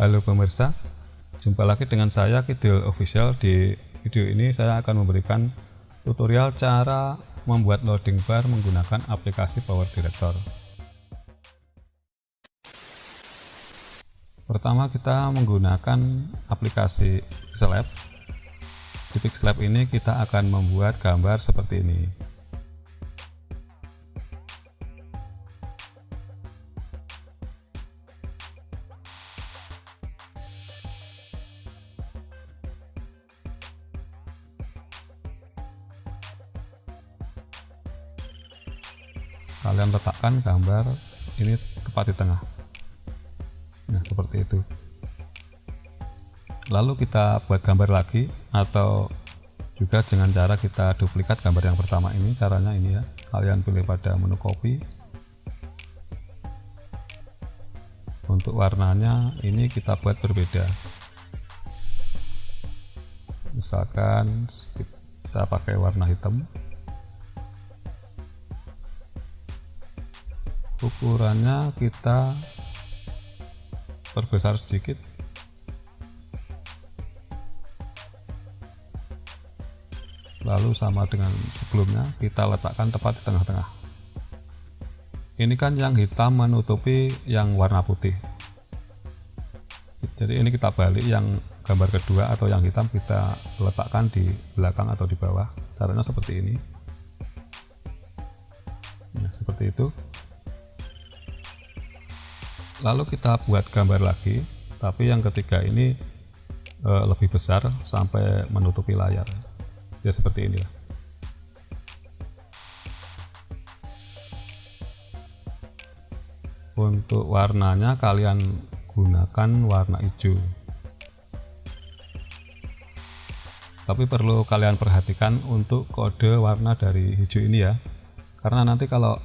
Halo pemirsa, jumpa lagi dengan saya Kidul Official. Di video ini saya akan memberikan tutorial cara membuat loading bar menggunakan aplikasi Power Director. Pertama kita menggunakan aplikasi Pixel Lab. Di Pixel Lab ini kita akan membuat gambar seperti ini. Kalian letakkan gambar ini tepat di tengah. Nah seperti itu. Lalu kita buat gambar lagi atau juga dengan cara kita duplikat gambar yang pertama ini caranya ini ya. Kalian pilih pada menu copy untuk warnanya ini kita buat berbeda. Misalkan bisa pakai warna hitam ukurannya kita perbesar sedikit. Lalu sama dengan sebelumnya kita letakkan tepat di tengah-tengah. Ini kan yang hitam menutupi yang warna putih. Jadi ini kita balik yang gambar kedua atau yang hitam kita letakkan di belakang atau di bawah. Caranya seperti ini. Nah, seperti itu lalu kita buat gambar lagi tapi yang ketiga ini e, lebih besar sampai menutupi layar. Ya seperti ini untuk warnanya kalian gunakan warna hijau. Tapi perlu kalian perhatikan untuk kode warna dari hijau ini ya. Karena nanti kalau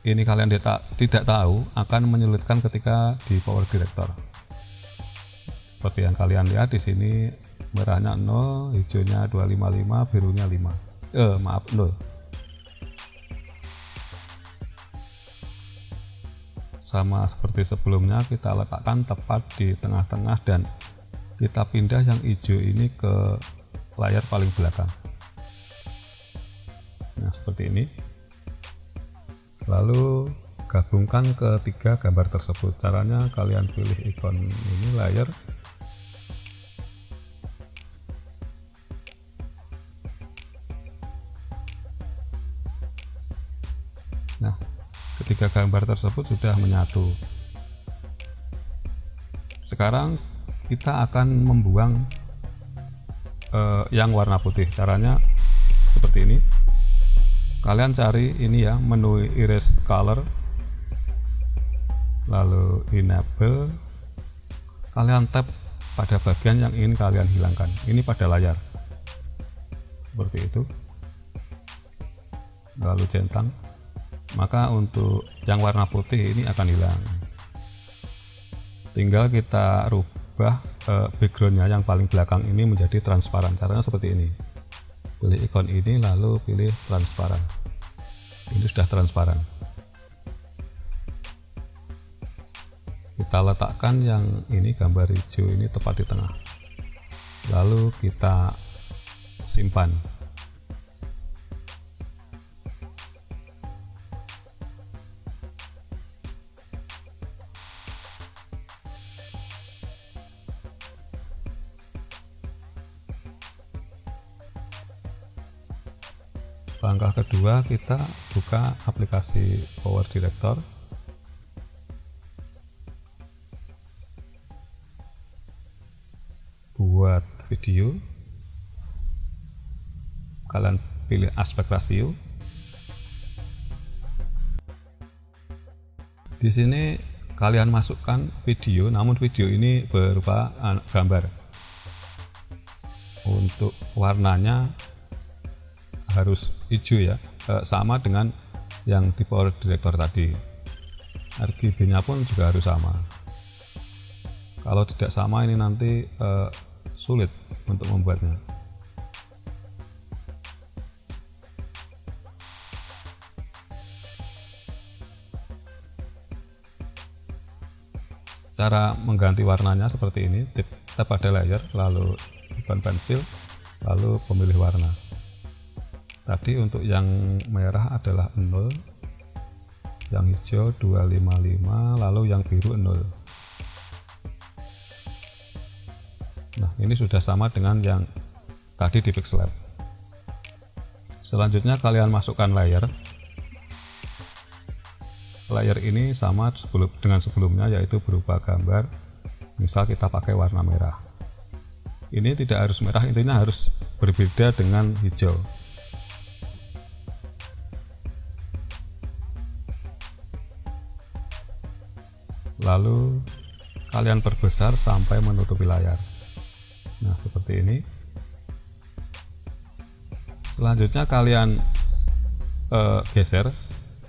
ini kalian tidak tahu akan menyulitkan ketika di power director. Seperti yang kalian lihat di sini merahnya 0 hijaunya 255 birunya 5 eh maaf 0 sama seperti sebelumnya kita letakkan tepat di tengah-tengah dan kita pindah yang hijau ini ke layar paling belakang. Nah seperti ini lalu gabungkan ketiga gambar tersebut. Caranya kalian pilih ikon ini layar. Nah ketiga gambar tersebut sudah menyatu. Sekarang kita akan membuang uh, yang warna putih. Caranya seperti ini kalian cari ini ya menu erase color lalu enable. Kalian tap pada bagian yang ingin kalian hilangkan. Ini pada layar. Seperti itu. Lalu centang. Maka untuk yang warna putih ini akan hilang. Tinggal kita rubah eh, backgroundnya yang paling belakang ini menjadi transparan. Caranya seperti ini pilih ikon ini lalu pilih transparan. Ini sudah transparan. Kita letakkan yang ini gambar hijau ini tepat di tengah. Lalu kita simpan langkah kedua kita buka aplikasi Power Director. Buat video. Kalian pilih aspek rasio. Di sini kalian masukkan video namun video ini berupa gambar. Untuk warnanya harus hijau ya. E, sama dengan yang di power director tadi. RGB nya pun juga harus sama. Kalau tidak sama ini nanti e, sulit untuk membuatnya. Cara mengganti warnanya seperti ini tap pada layer lalu ikon pensil lalu pemilih warna tadi untuk yang merah adalah 0 yang hijau 255 lalu yang biru 0 nah ini sudah sama dengan yang tadi di pixel lab. Selanjutnya kalian masukkan layer. Layer ini sama dengan sebelumnya yaitu berupa gambar. Misal kita pakai warna merah. Ini tidak harus merah intinya harus berbeda dengan hijau lalu kalian perbesar sampai menutupi layar. Nah seperti ini. Selanjutnya kalian uh, geser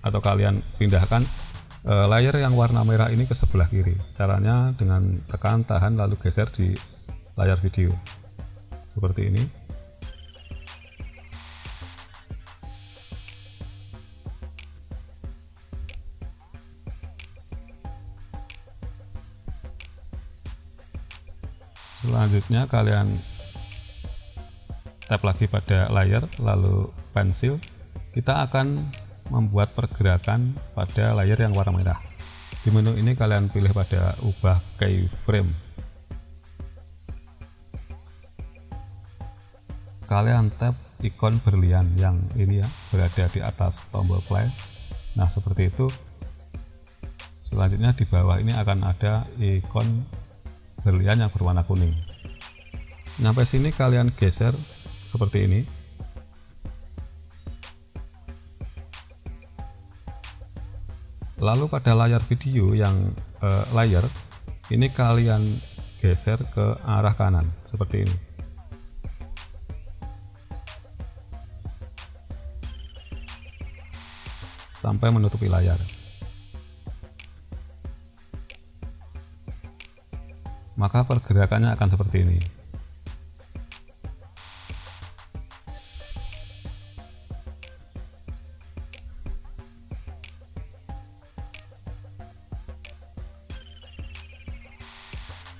atau kalian pindahkan uh, layer yang warna merah ini ke sebelah kiri. Caranya dengan tekan tahan lalu geser di layar video. Seperti ini selanjutnya kalian tap lagi pada layer lalu pensil. Kita akan membuat pergerakan pada layer yang warna merah. Di menu ini kalian pilih pada ubah keyframe. Kalian tap ikon berlian yang ini ya berada di atas tombol play. Nah seperti itu. Selanjutnya di bawah ini akan ada ikon berlian yang berwarna kuning. Sampai sini kalian geser seperti ini. Lalu pada layar video yang eh, layar ini kalian geser ke arah kanan seperti ini. Sampai menutupi layar maka pergerakannya akan seperti ini.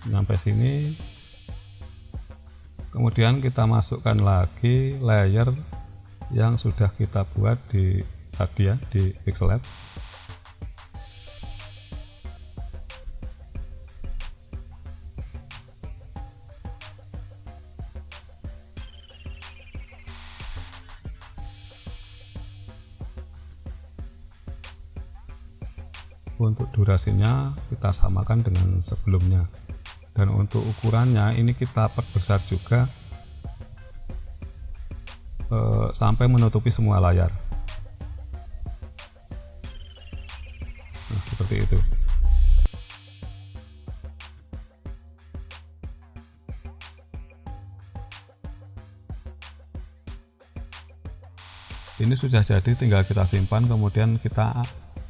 Sampai sini. Kemudian kita masukkan lagi layer yang sudah kita buat di tadi ya di pixel lab untuk durasinya kita samakan dengan sebelumnya. Dan untuk ukurannya ini kita perbesar juga eh, sampai menutupi semua layar. Nah seperti itu. Ini sudah jadi tinggal kita simpan kemudian kita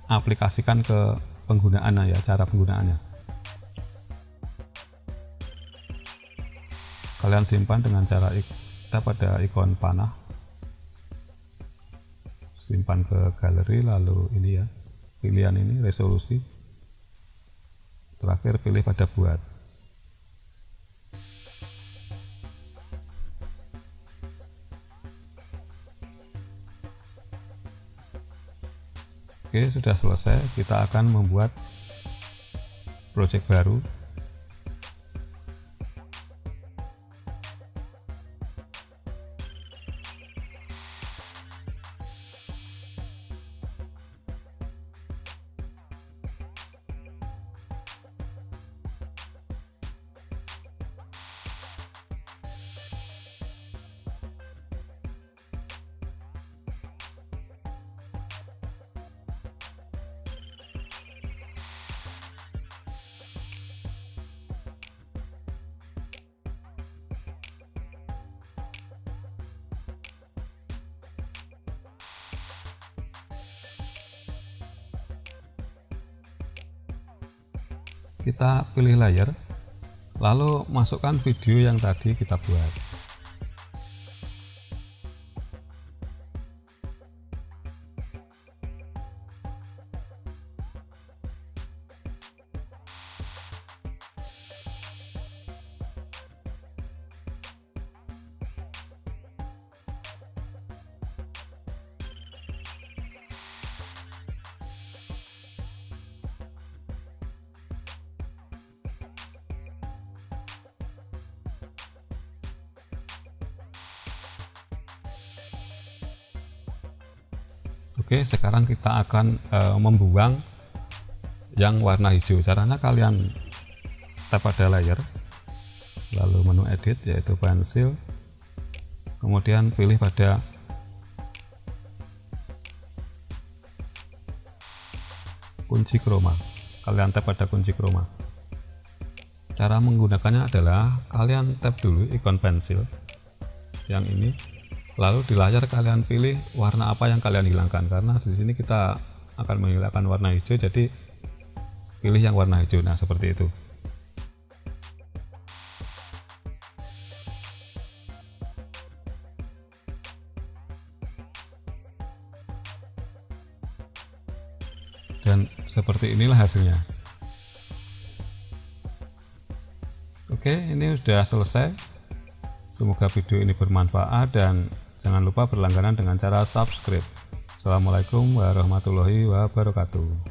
aplikasikan ke penggunaannya ya cara penggunaannya. Kalian simpan dengan cara kita pada ikon panah. Simpan ke galeri lalu ini ya pilihan ini resolusi. Terakhir pilih pada buat Sudah selesai kita akan membuat project baru kita pilih layer lalu masukkan video yang tadi kita buat Oke sekarang kita akan e, membuang yang warna hijau. Caranya kalian tap pada layer lalu menu edit yaitu pensil. Kemudian pilih pada kunci chroma kalian tap pada kunci chroma cara menggunakannya adalah kalian tap dulu ikon pensil yang ini lalu di layar kalian pilih warna apa yang kalian hilangkan. Karena di sini kita akan menghilangkan warna hijau jadi pilih yang warna hijau. Nah seperti itu. Dan seperti inilah hasilnya. Oke ini sudah selesai. Semoga video ini bermanfaat dan jangan lupa berlangganan dengan cara subscribe. Assalamualaikum warahmatullahi wabarakatuh